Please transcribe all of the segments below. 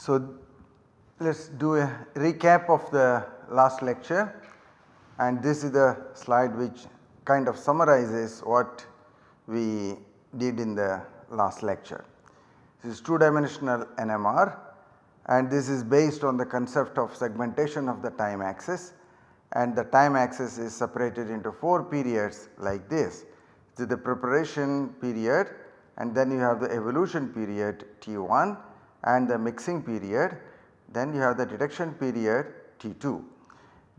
So, let us do a recap of the last lecture and this is the slide which kind of summarizes what we did in the last lecture. This is 2 dimensional NMR and this is based on the concept of segmentation of the time axis and the time axis is separated into 4 periods like this. So, the preparation period and then you have the evolution period T1 and the mixing period then you have the detection period T2.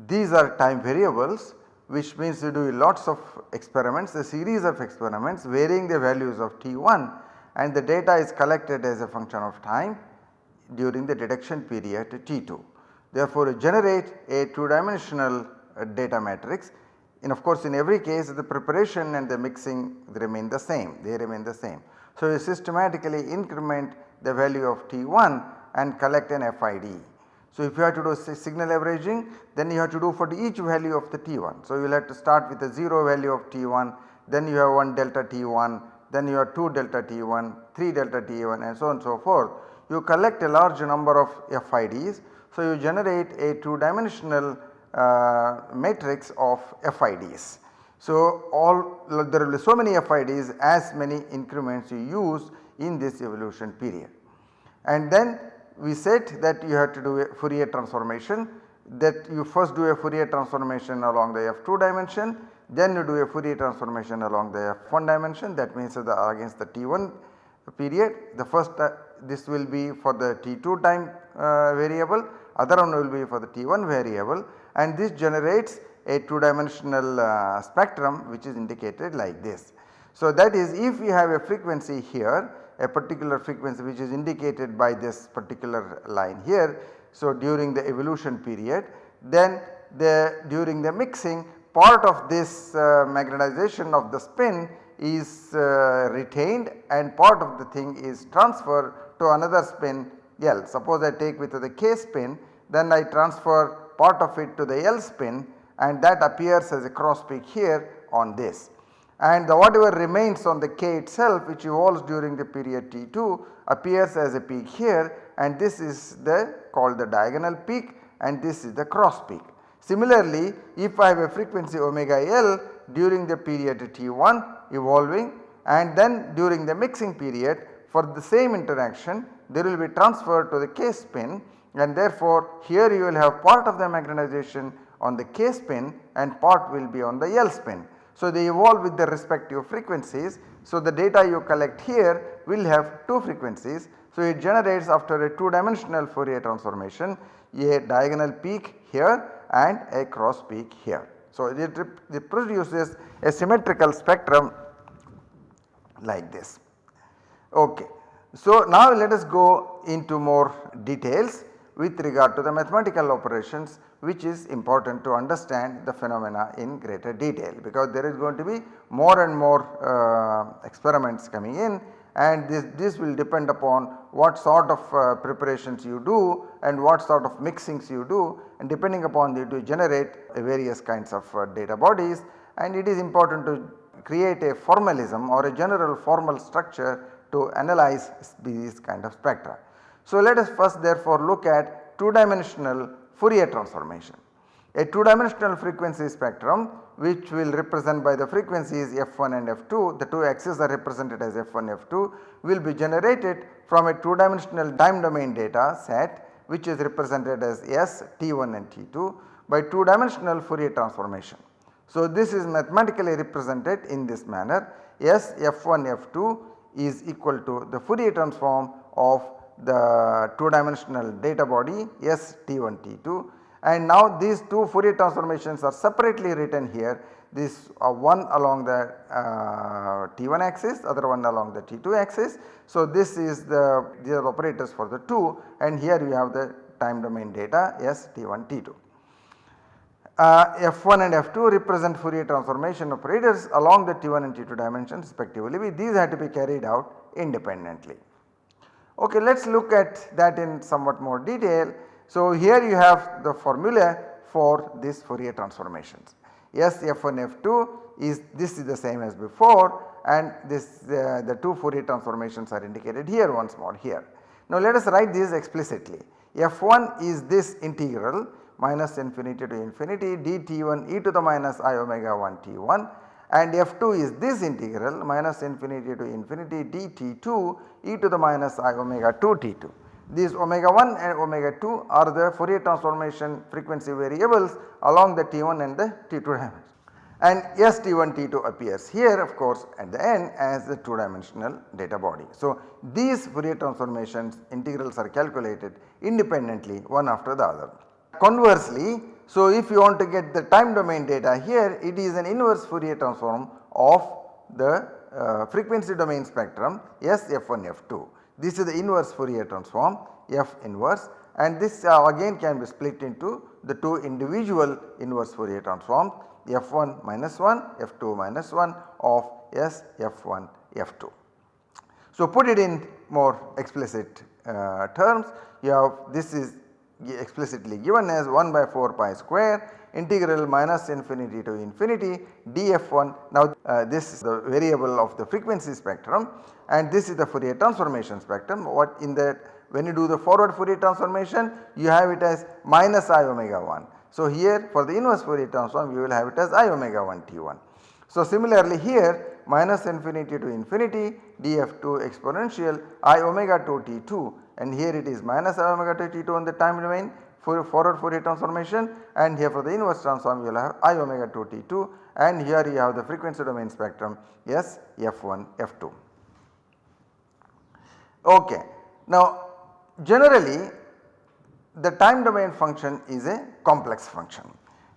These are time variables which means you do lots of experiments a series of experiments varying the values of T1 and the data is collected as a function of time during the detection period T2. Therefore, you generate a 2 dimensional uh, data matrix and of course in every case the preparation and the mixing remain the same they remain the same. So, you systematically increment the value of T1 and collect an FID. So, if you have to do signal averaging then you have to do for each value of the T1. So, you will have to start with a 0 value of T1 then you have 1 delta T1 then you have 2 delta T1 3 delta T1 and so on and so forth. You collect a large number of FIDs. So, you generate a 2 dimensional uh, matrix of FIDs. So, all there will be so many FIDs as many increments you use in this evolution period. And then we said that you have to do a Fourier transformation that you first do a Fourier transformation along the f2 dimension then you do a Fourier transformation along the f1 dimension that means the against the t1 period the first uh, this will be for the t2 time uh, variable other one will be for the t1 variable and this generates a 2 dimensional uh, spectrum which is indicated like this. So that is if we have a frequency here a particular frequency which is indicated by this particular line here. So, during the evolution period then the during the mixing part of this uh, magnetization of the spin is uh, retained and part of the thing is transferred to another spin L. Suppose I take with the K spin then I transfer part of it to the L spin and that appears as a cross peak here on this and the whatever remains on the k itself which evolves during the period T2 appears as a peak here and this is the called the diagonal peak and this is the cross peak. Similarly, if I have a frequency omega L during the period T1 evolving and then during the mixing period for the same interaction there will be transfer to the K spin and therefore here you will have part of the magnetization on the K spin and part will be on the L spin. So, they evolve with their respective frequencies. So, the data you collect here will have 2 frequencies. So, it generates after a 2 dimensional Fourier transformation a diagonal peak here and a cross peak here. So, it, it produces a symmetrical spectrum like this. Okay. So, now let us go into more details with regard to the mathematical operations which is important to understand the phenomena in greater detail because there is going to be more and more uh, experiments coming in and this, this will depend upon what sort of uh, preparations you do and what sort of mixings you do and depending upon it you generate various kinds of uh, data bodies and it is important to create a formalism or a general formal structure to analyze these kind of spectra. So, let us first therefore look at 2 dimensional Fourier transformation. A 2 dimensional frequency spectrum which will represent by the frequencies f1 and f2 the two axes are represented as f1 f2 will be generated from a 2 dimensional time domain data set which is represented as S t1 and t2 by 2 dimensional Fourier transformation. So, this is mathematically represented in this manner S f1 f2 is equal to the Fourier transform of the 2 dimensional data body S T1 T2 and now these two Fourier transformations are separately written here this uh, one along the uh, T1 axis other one along the T2 axis. So, this is the these are operators for the 2 and here you have the time domain data S T1 T2. Uh, F1 and F2 represent Fourier transformation operators along the T1 and T2 dimensions respectively these have to be carried out independently. Okay, let us look at that in somewhat more detail. So, here you have the formula for this Fourier transformations. S f1 f2 is this is the same as before and this uh, the two Fourier transformations are indicated here once more here. Now let us write this explicitly f1 is this integral minus infinity to infinity dt1 e to the minus i omega 1 t1 and f2 is this integral minus infinity to infinity dt2 e to the minus i omega 2 t2. These omega 1 and omega 2 are the Fourier transformation frequency variables along the t1 and the t2 dimension and S T1 T2 appears here of course at the end as the 2 dimensional data body. So, these Fourier transformations integrals are calculated independently one after the other. Conversely, so if you want to get the time domain data here it is an inverse Fourier transform of the uh, frequency domain spectrum S F1 F2. This is the inverse Fourier transform F inverse and this uh, again can be split into the two individual inverse Fourier transforms f1 minus 1 f2 minus 1 of S f1 f2. So, put it in more explicit uh, terms you have this is explicitly given as 1 by 4 pi square integral minus infinity to infinity df1. Now uh, this is the variable of the frequency spectrum and this is the Fourier transformation spectrum what in that when you do the forward Fourier transformation you have it as minus i omega 1 so, here for the inverse Fourier transform you will have it as i omega 1 t 1. So, similarly here minus infinity to infinity df2 exponential i omega 2 t 2 and here it is minus i omega 2 t 2 on the time domain for forward Fourier transformation and here for the inverse transform you will have i omega 2 t 2 and here you have the frequency domain spectrum S f1 f2. Okay. Now generally the time domain function is a complex function.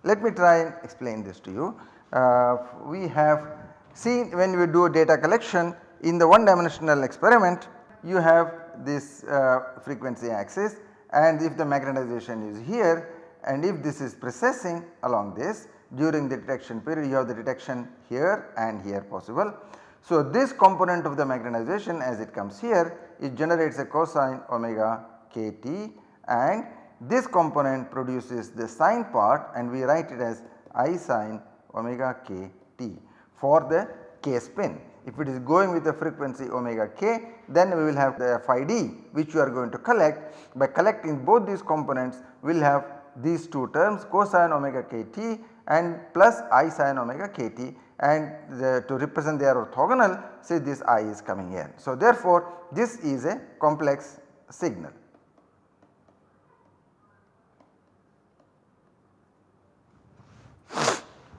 Let me try and explain this to you. Uh, we have seen when we do data collection in the one dimensional experiment you have this uh, frequency axis and if the magnetization is here and if this is precessing along this during the detection period you have the detection here and here possible. So, this component of the magnetization as it comes here it generates a cosine omega kt and this component produces the sine part and we write it as i sine omega k t for the k spin. If it is going with the frequency omega k then we will have the FID which we are going to collect by collecting both these components we will have these two terms cosine omega k t and plus i sine omega k t and the, to represent their orthogonal say this i is coming here. So therefore this is a complex signal.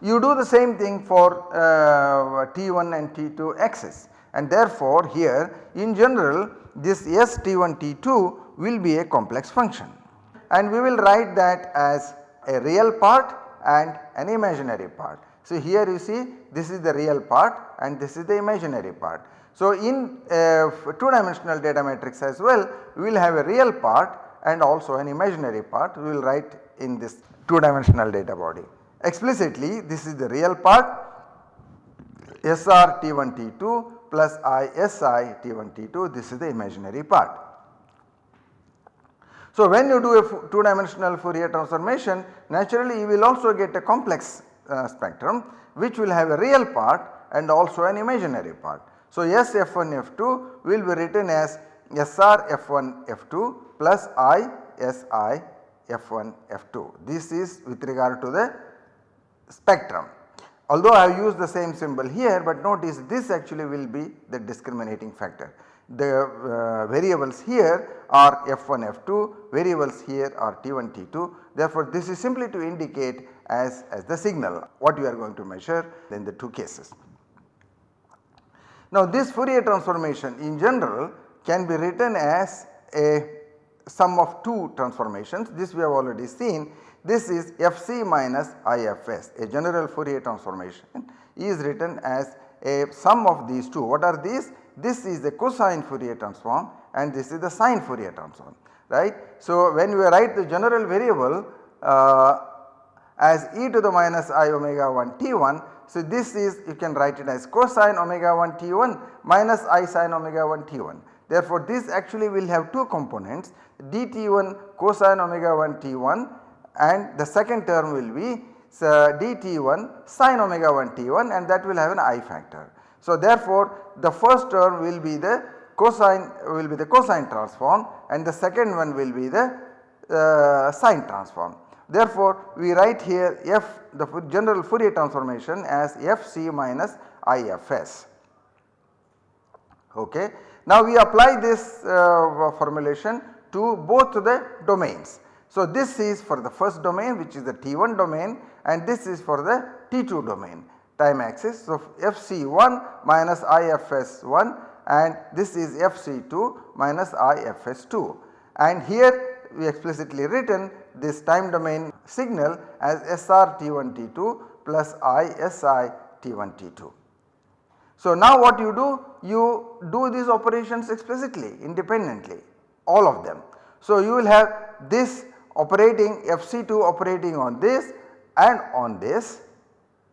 You do the same thing for uh, T1 and T2 axis and therefore here in general this S T1 T2 will be a complex function and we will write that as a real part and an imaginary part. So here you see this is the real part and this is the imaginary part. So in uh, 2 dimensional data matrix as well we will have a real part and also an imaginary part we will write in this 2 dimensional data body. Explicitly this is the real part SR T1 T2 plus ISI T1 T2 this is the imaginary part. So when you do a 2 dimensional Fourier transformation naturally you will also get a complex uh, spectrum which will have a real part and also an imaginary part. So S F1 F2 will be written as SR F1 F2 plus I SI F1 F2. This is with regard to the spectrum. Although I have used the same symbol here but notice this actually will be the discriminating factor. The uh, variables here are F1 F2, variables here are T1 T2 therefore this is simply to indicate as, as the signal what you are going to measure in the two cases. Now this Fourier transformation in general can be written as a sum of two transformations this we have already seen this is Fc minus Ifs a general Fourier transformation is written as a sum of these two. What are these? This is the cosine Fourier transform and this is the sine Fourier transform right. So when we write the general variable uh, as e to the minus i omega 1 t1 so this is you can write it as cosine omega 1 t1 minus i sine omega 1 t1. Therefore, this actually will have two components dt1 cosine omega 1 t1 and the second term will be uh, dt1 sin omega 1 t1 and that will have an i factor. So, therefore, the first term will be the cosine will be the cosine transform and the second one will be the uh, sine transform. Therefore, we write here f the general Fourier transformation as fc minus ifs. Okay. Now, we apply this uh, formulation to both the domains. So, this is for the first domain which is the T1 domain and this is for the T2 domain time axis. So, FC1 minus IFS1 and this is FC2 minus IFS2 and here we explicitly written this time domain signal as SR T1 T2 plus ISI T1 T2. So, now what you do? You do these operations explicitly independently all of them. So, you will have this operating FC2 operating on this and on this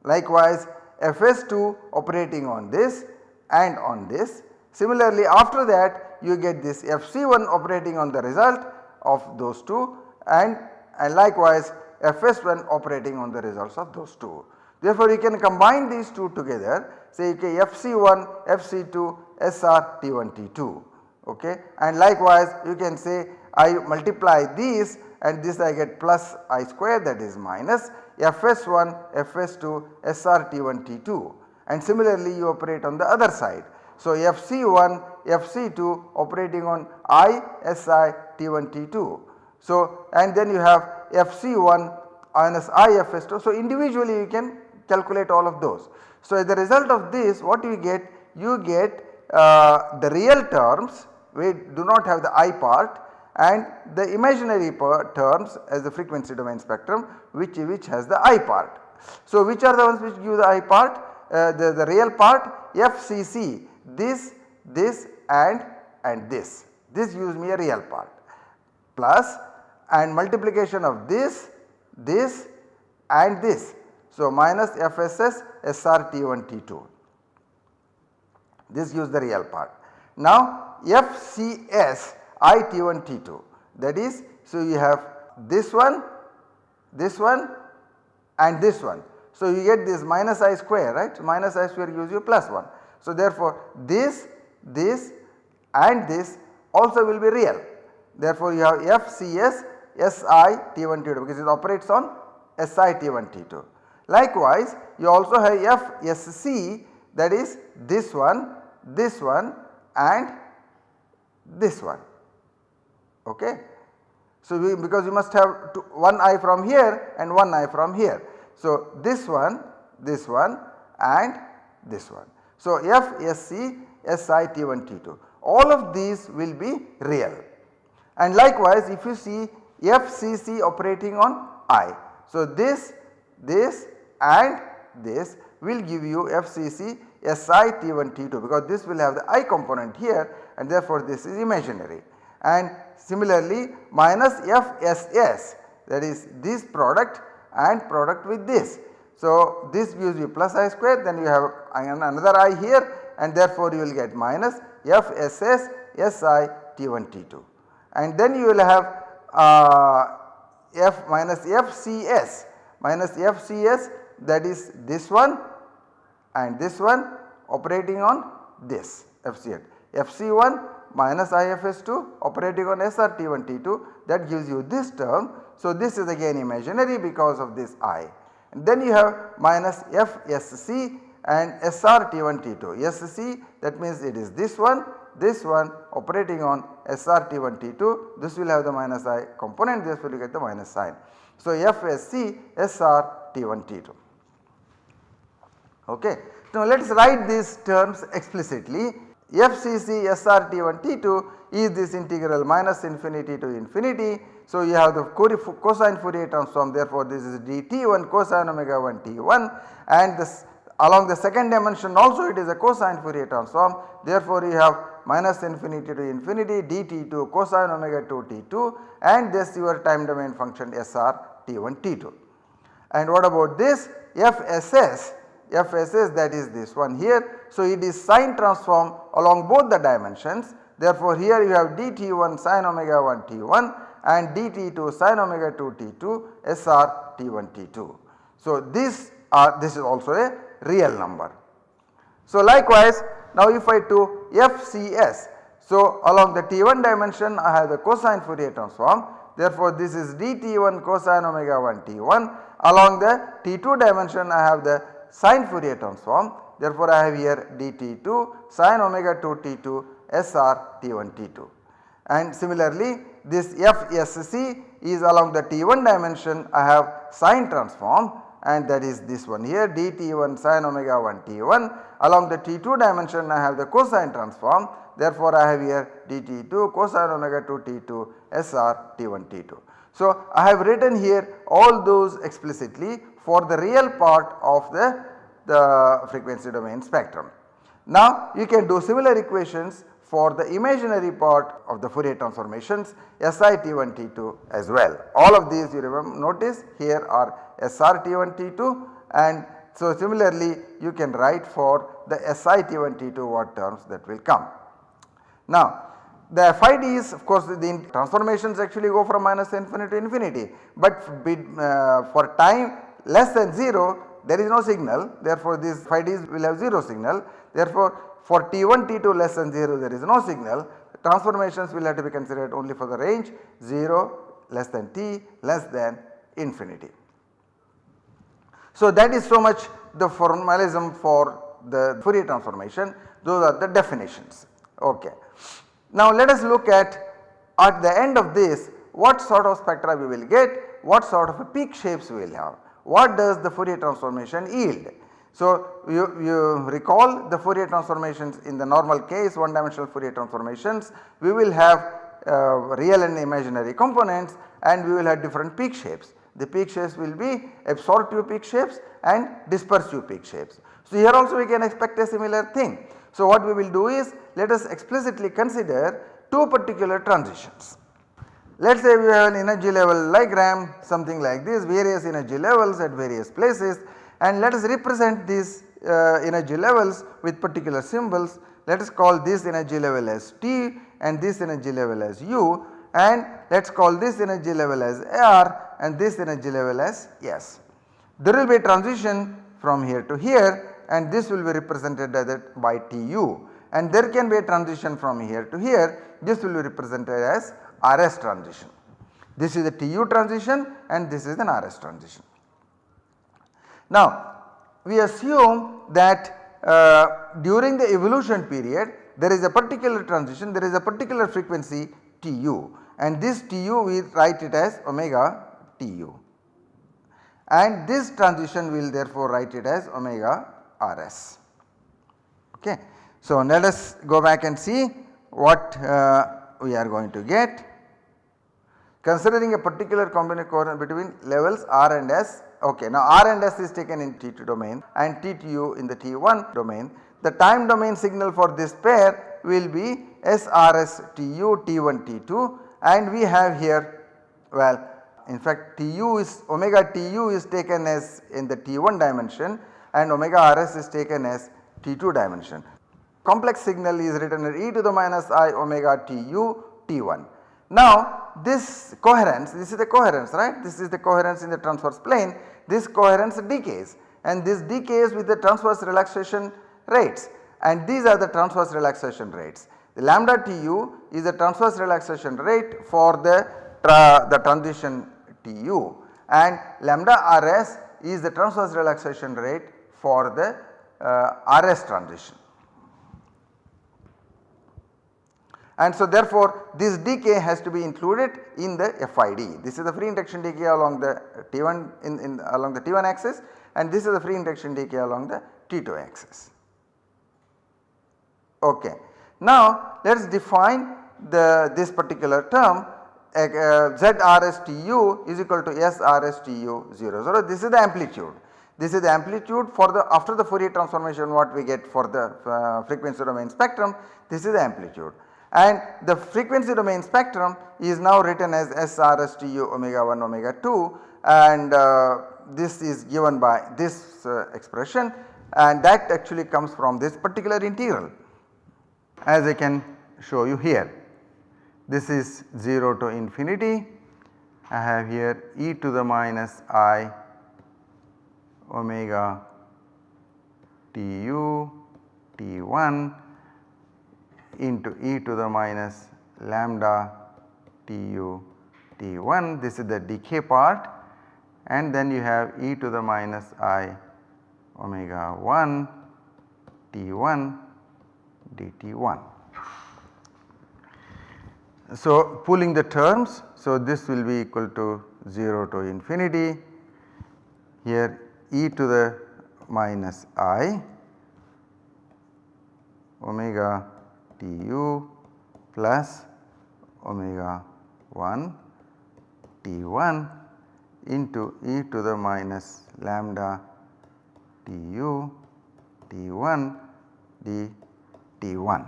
likewise FS2 operating on this and on this. Similarly after that you get this FC1 operating on the result of those two and, and likewise FS1 operating on the results of those two. Therefore, you can combine these two together say okay, FC1, FC2, SR T1 T2 okay and likewise you can say I multiply these and this I get plus I square that is minus Fs1, Fs2, SR T1 T2 and similarly you operate on the other side. So, Fc1, Fc2 operating on I, Si, T1, T2. So, and then you have Fc1 minus IFS2. So, individually you can calculate all of those. So, as a result of this what you get? You get uh, the real terms we do not have the I part and the imaginary terms as the frequency domain spectrum which, which has the I part. So, which are the ones which give the I part? Uh, the, the real part FCC this, this and and this, this gives me a real part plus and multiplication of this, this and this. So, minus FSS SRT1 T2 this gives the real part. Now, FCS I T1 T2 that is so you have this one, this one and this one. So, you get this minus i square right minus i square gives you plus 1. So, therefore, this, this and this also will be real. Therefore, you have FCS SI T1 T2 because it operates on SI T1 T2. Likewise, you also have FSC that is this one, this one and this one. Okay. So, we, because you must have two, one I from here and one I from here. So, this one, this one and this one. So, F, SC, SI, T1, T2 all of these will be real and likewise if you see FCC operating on I. So, this, this and this will give you FCC SI T1 T2 because this will have the I component here and therefore this is imaginary and similarly minus FSS that is this product and product with this. So, this gives you plus I square then you have another I here and therefore you will get minus FSS SI T1 T2 and then you will have uh, F minus FCS minus FCS that is this one and this one operating on this FCS. FC1 minus IFS2 operating on SRT1T2 that gives you this term. So, this is again imaginary because of this I. And then you have minus FSC and SRT1T2. SC that means it is this one, this one operating on SRT1T2 this will have the minus I component this will get the minus sign. So, FSC SRT1T2. Okay. Now, let us write these terms explicitly FCC SRT1 T2 is this integral minus infinity to infinity. So, you have the cosine Fourier transform therefore, this is dt1 cosine omega 1 t1 and this along the second dimension also it is a cosine Fourier transform therefore, you have minus infinity to infinity dt2 cosine omega 2 t2 and this your time domain function SR t1 t2. And what about this FSS FSS that is this one here. So, it is sine transform along both the dimensions Therefore, here you have dt1 sin omega 1 t1 and dt2 sin omega 2 t2 SR t1 t2. So, this is also a real number. So, likewise now if I do FCS. So, along the t1 dimension I have the cosine Fourier transform therefore, this is dt1 cosine omega 1 t1 along the t2 dimension I have the sine Fourier transform therefore, I have here dt2 sine omega 2 t2 SR t1 t2 and similarly this FSC is along the t1 dimension I have sine transform. And that is this one here dt1 sin omega 1 t1 along the t2 dimension I have the cosine transform. Therefore I have here dt2 cosine omega 2 t2 SR t1 t2. So I have written here all those explicitly for the real part of the, the frequency domain spectrum. Now you can do similar equations for the imaginary part of the Fourier transformations SIT1 T2 as well. All of these you remember notice here are SRT1 T2 and so similarly you can write for the SIT1 T2 what terms that will come. Now the FIDs of course the transformations actually go from minus infinity to infinity but uh, for time less than 0 there is no signal. Therefore these FIDs will have 0 signal. Therefore for T1 T2 less than 0 there is no signal. Transformations will have to be considered only for the range 0 less than t less than infinity. So that is so much the formalism for the Fourier transformation. Those are the definitions. Ok. Now let us look at at the end of this what sort of spectra we will get what sort of peak shapes we will have what does the Fourier transformation yield so, you, you recall the Fourier transformations in the normal case one dimensional Fourier transformations we will have uh, real and imaginary components and we will have different peak shapes. The peak shapes will be absorptive peak shapes and dispersive peak shapes. So, here also we can expect a similar thing. So, what we will do is let us explicitly consider two particular transitions. Let us say we have an energy level diagram something like this various energy levels at various places and let us represent these uh, energy levels with particular symbols. Let us call this energy level as T and this energy level as U and let us call this energy level as R and this energy level as S. There will be a transition from here to here and this will be represented by Tu and there can be a transition from here to here this will be represented as RS transition. This is a Tu transition and this is an RS transition. Now we assume that uh, during the evolution period there is a particular transition there is a particular frequency Tu and this Tu we write it as omega Tu and this transition will therefore write it as omega Rs. Okay. So let us go back and see what uh, we are going to get. Considering a particular combination between levels R and S Okay, now R and S is taken in T2 domain and T2 in the T1 domain. The time domain signal for this pair will be SRS TU T1 T2 and we have here well in fact Tu is omega Tu is taken as in the T1 dimension and omega Rs is taken as T2 dimension. Complex signal is written as e to the minus i omega Tu T1. Now this coherence this is the coherence right this is the coherence in the transverse plane this coherence decays and this decays with the transverse relaxation rates and these are the transverse relaxation rates. The lambda Tu is the transverse relaxation rate for the, tra the transition Tu and lambda Rs is the transverse relaxation rate for the uh, RS transition. And so therefore this decay has to be included in the FID. This is the free induction decay along the T1 in, in along the T1 axis and this is the free induction decay along the T2 axis. Okay. Now let us define the this particular term uh, ZRSTU is equal to SRSTU 0 0 this is the amplitude. This is the amplitude for the after the Fourier transformation what we get for the uh, frequency domain spectrum this is the amplitude and the frequency domain spectrum is now written as SRSTU omega 1 omega 2 and uh, this is given by this uh, expression. And that actually comes from this particular integral as I can show you here. This is 0 to infinity. I have here e to the minus i omega tu t1 into e to the minus lambda tu t1 this is the decay part. And then you have e to the minus i omega 1 t1 dt1. So, pulling the terms. So this will be equal to 0 to infinity. Here e to the minus i omega tu plus omega 1 t1 into e to the minus lambda tu t1 d t1.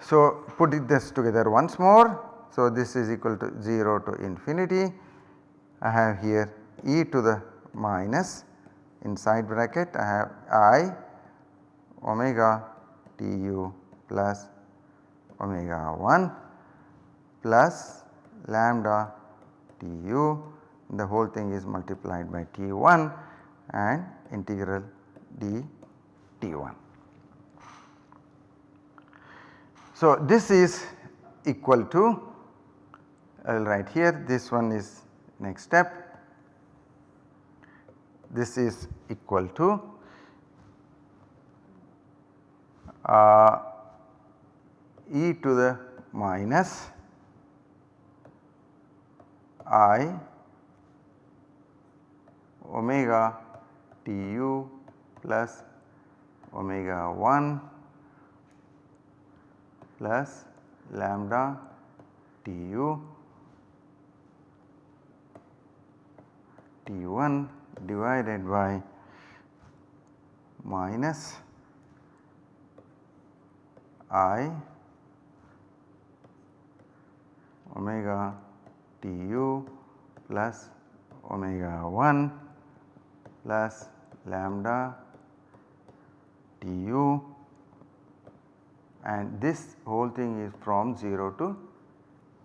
So, putting this together once more. So, this is equal to 0 to infinity. I have here e to the minus inside bracket I have i omega tu plus omega 1 plus lambda tu the whole thing is multiplied by t1 and integral d t1. So, this is equal to I will write here this one is next step this is equal to uh, e to the minus i omega tu plus omega 1 plus lambda tu T1 divided by minus I omega Tu plus omega 1 plus lambda Tu and this whole thing is from 0 to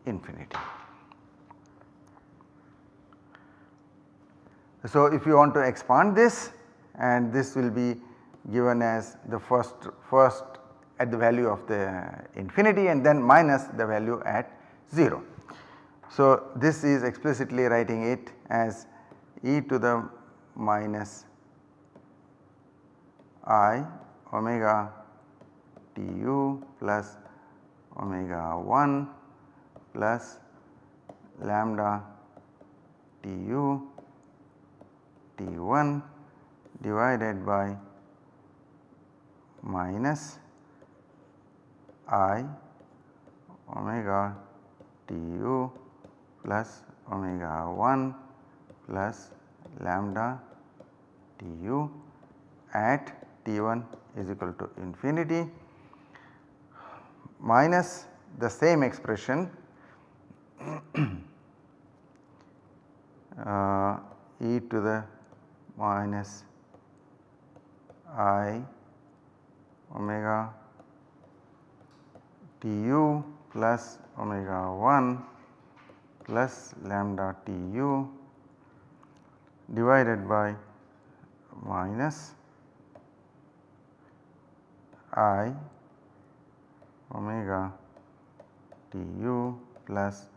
infinity. So, if you want to expand this and this will be given as the first first at the value of the infinity and then minus the value at 0. So, this is explicitly writing it as e to the minus i omega tu plus omega 1 plus lambda tu T1 divided by minus I omega Tu plus omega 1 plus lambda Tu at T1 is equal to infinity minus the same expression uh, e to the minus i omega tu plus omega 1 plus lambda tu divided by minus i omega tu plus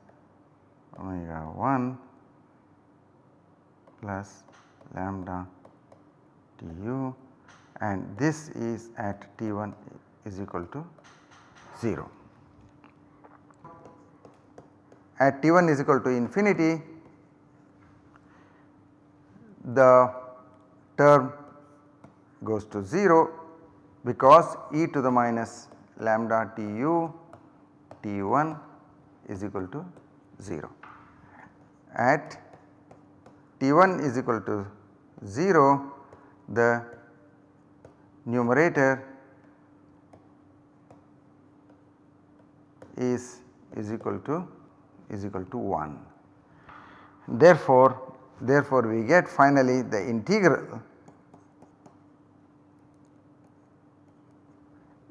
omega 1 plus lambda tu and this is at T1 is equal to 0. At T1 is equal to infinity the term goes to 0 because e to the minus lambda tu T1 is equal to 0. At T1 is equal to 0 the numerator is is equal to is equal to 1. Therefore, therefore we get finally the integral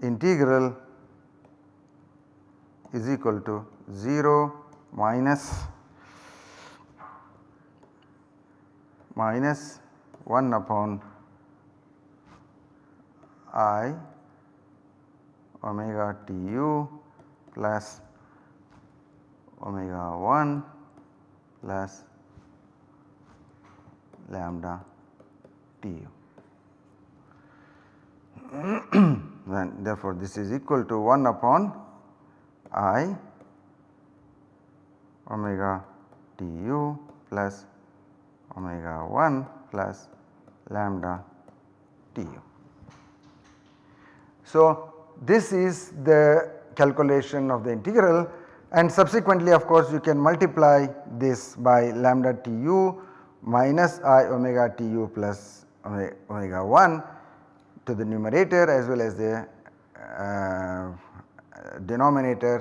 integral is equal to 0 minus minus 1 upon i omega tu plus omega 1 plus lambda tu. then therefore this is equal to 1 upon i omega tu plus omega 1 plus lambda tu. So, this is the calculation of the integral and subsequently of course you can multiply this by lambda tu minus i omega tu plus omega 1 to the numerator as well as the uh, denominator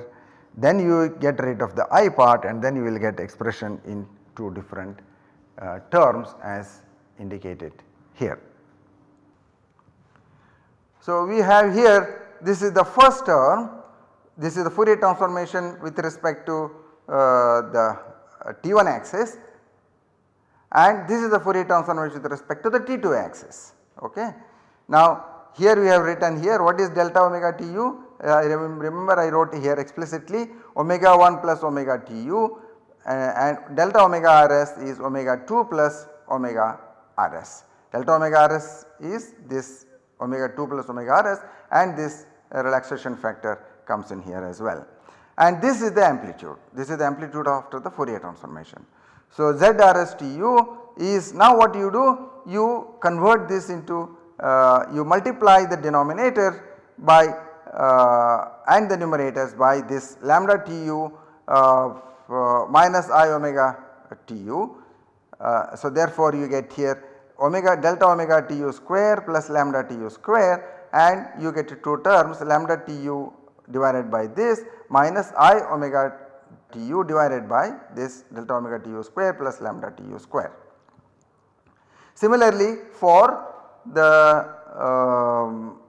then you get rid of the i part and then you will get expression in two different uh, terms as indicated here. So, we have here this is the first term this is the Fourier transformation with respect to uh, the uh, T1 axis and this is the Fourier transformation with respect to the T2 axis. Okay. Now here we have written here what is delta omega Tu uh, remember I wrote here explicitly omega 1 plus omega Tu uh, and delta omega rs is omega 2 plus omega rs. Delta omega rs is this omega 2 plus omega rs and this uh, relaxation factor comes in here as well. And this is the amplitude, this is the amplitude after the Fourier transformation. So ZRSTU is now what you do you convert this into uh, you multiply the denominator by uh, and the numerators by this lambda Tu uh, minus i omega Tu. Uh, so therefore you get here omega delta omega Tu square plus lambda Tu square and you get two terms lambda Tu divided by this minus i omega Tu divided by this delta omega Tu square plus lambda Tu square. Similarly for the um,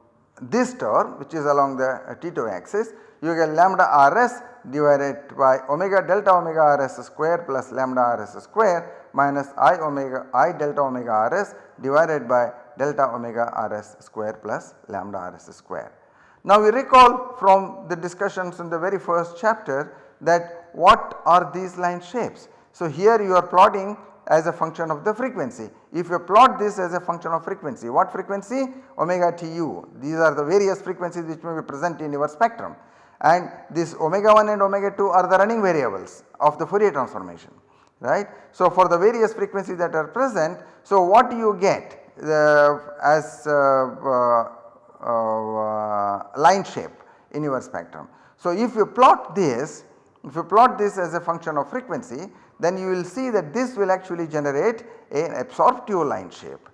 this term which is along the uh, T2 axis you get lambda rs divided by omega delta omega rs square plus lambda rs square minus i omega i delta omega rs divided by delta omega rs square plus lambda rs square. Now we recall from the discussions in the very first chapter that what are these line shapes. So here you are plotting as a function of the frequency. If you plot this as a function of frequency, what frequency? Omega tu. These are the various frequencies which may be present in your spectrum and this omega 1 and omega 2 are the running variables of the Fourier transformation right. So for the various frequencies that are present, so what do you get uh, as uh, uh, Uh, line shape in your spectrum. So if you plot this, if you plot this as a function of frequency then you will see that this will actually generate an absorptive line shape.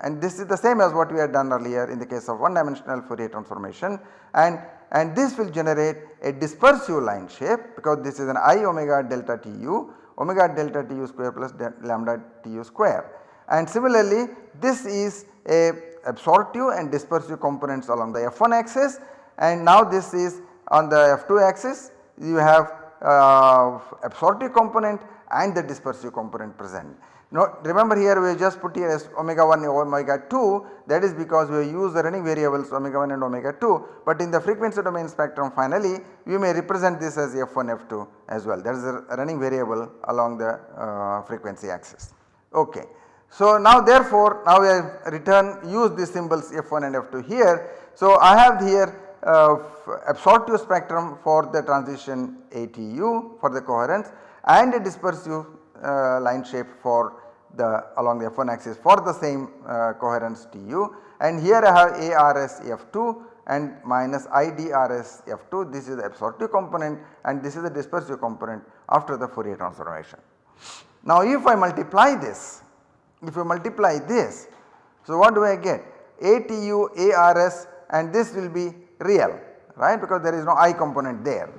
And this is the same as what we had done earlier in the case of one dimensional Fourier transformation. And, and this will generate a dispersive line shape because this is an i omega delta tu omega delta tu square plus lambda tu square. And similarly this is a absorptive and dispersive components along the f1 axis and now this is on the f2 axis you have uh, absorptive component and the dispersive component present. Now remember here we just put here as omega 1 omega 2 that is because we use the running variables omega 1 and omega 2 but in the frequency domain spectrum finally you may represent this as f1 f2 as well that is a running variable along the uh, frequency axis. Okay. So now therefore now have return use these symbols f1 and f2 here. So I have here uh, absorptive spectrum for the transition ATU for the coherence and a dispersive uh, line shape for the along the f1 axis for the same uh, coherence Tu and here I have ARS F2 and minus IDRS F2 this is the absorptive component and this is the dispersive component after the Fourier transformation. Now if I multiply this, if I multiply this, so what do I get? ATU, ARS and this will be real right because there is no I component there.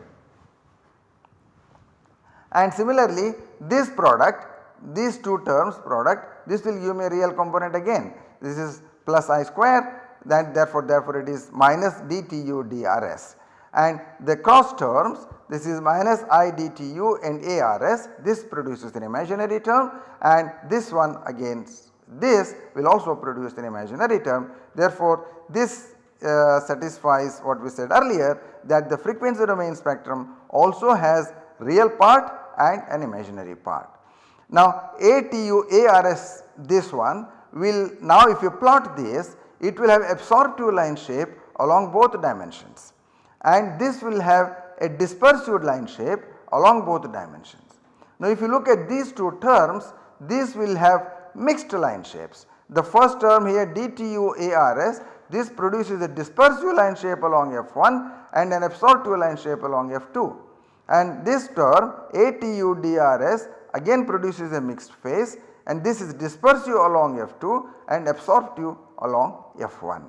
And similarly this product these two terms product this will give me a real component again this is plus I square that therefore therefore it is minus dTu dRs and the cross terms this is minus i dtu and ars this produces an imaginary term and this one again this will also produce an imaginary term. Therefore, this uh, satisfies what we said earlier that the frequency domain spectrum also has real part and an imaginary part. Now ATU ARS this one will now if you plot this it will have absorptive line shape along both dimensions and this will have a dispersive line shape along both dimensions. Now if you look at these two terms this will have mixed line shapes. The first term here DTU ARS this produces a dispersive line shape along F1 and an absorptive line shape along F2 and this term ATU DRS again produces a mixed phase and this is dispersive along F2 and absorptive along F1.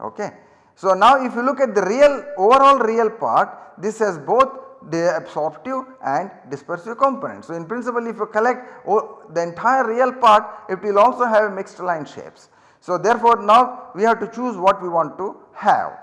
Okay. So now if you look at the real overall real part this has both the absorptive and dispersive components. So in principle if you collect the entire real part it will also have mixed line shapes. So therefore now we have to choose what we want to have.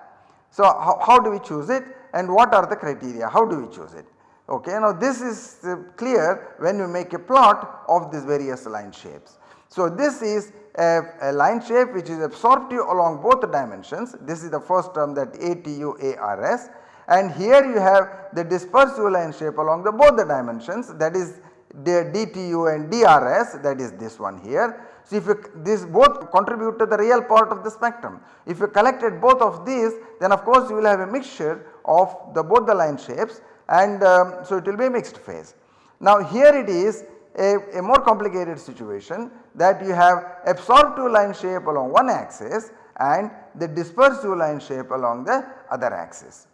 So how, how do we choose it and what are the criteria how do we choose it. Okay. Now this is uh, clear when you make a plot of these various line shapes. So this is a, a, line shape which is absorptive along both dimensions this is the first term that ATU ARS and here you have the dispersive line shape along the both the dimensions that is the DTU and DRS that is this one here. So if you, this both contribute to the real part of the spectrum. If you collected both of these then of course you will have a mixture of the both the line shapes and um, so it will be a mixed phase. Now here it is a, a more complicated situation that you have absorptive line shape along one axis and the dispersive line shape along the other axis.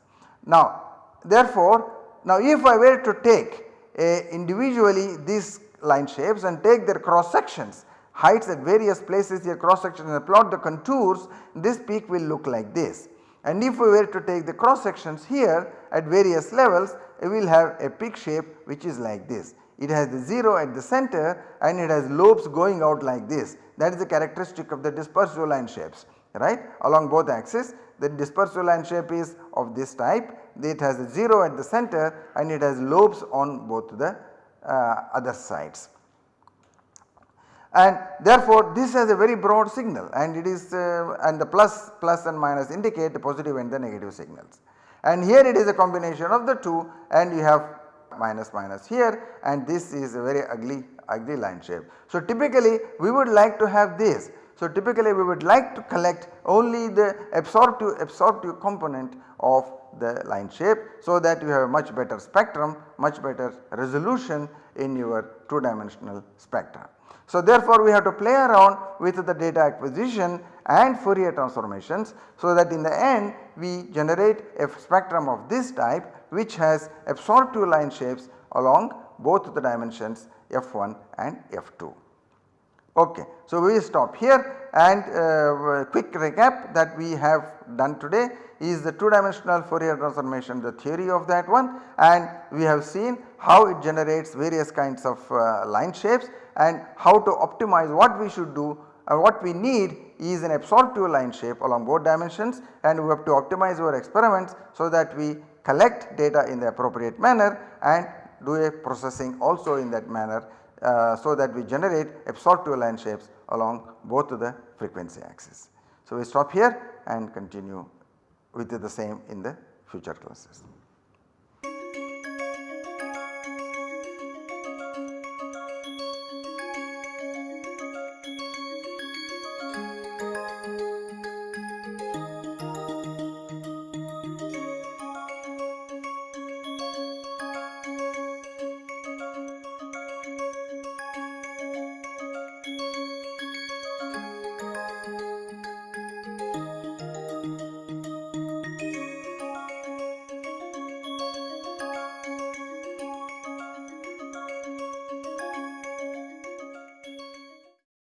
Now therefore now if I were to take a individually these line shapes and take their cross sections heights at various places here cross sections and plot the contours this peak will look like this. And if we were to take the cross sections here at various levels we will have a peak shape which is like this. It has the 0 at the center and it has lobes going out like this that is the characteristic of the dispersive line shapes right along both axes the dispersive line shape is of this type it has a 0 at the center and it has lobes on both the uh, other sides. And therefore this has a very broad signal and it is uh, and the plus plus and minus indicate the positive and the negative signals. And here it is a combination of the two and you have minus minus here and this is a very ugly ugly line shape. So typically we would like to have this so typically we would like to collect only the absorptive absorptive component of the line shape so that you have a much better spectrum, much better resolution in your 2 dimensional spectra. So therefore we have to play around with the data acquisition and Fourier transformations so that in the end we generate a spectrum of this type which has absorptive line shapes along both the dimensions f1 and f2. Okay. So, we will stop here and uh, quick recap that we have done today is the 2 dimensional Fourier transformation the theory of that one and we have seen how it generates various kinds of uh, line shapes and how to optimize what we should do and what we need is an absorptive line shape along both dimensions and we have to optimize our experiments so that we collect data in the appropriate manner and do a processing also in that manner uh, so that we generate absorptive line shapes along both the frequency axis. So, we stop here and continue with the same in the future classes.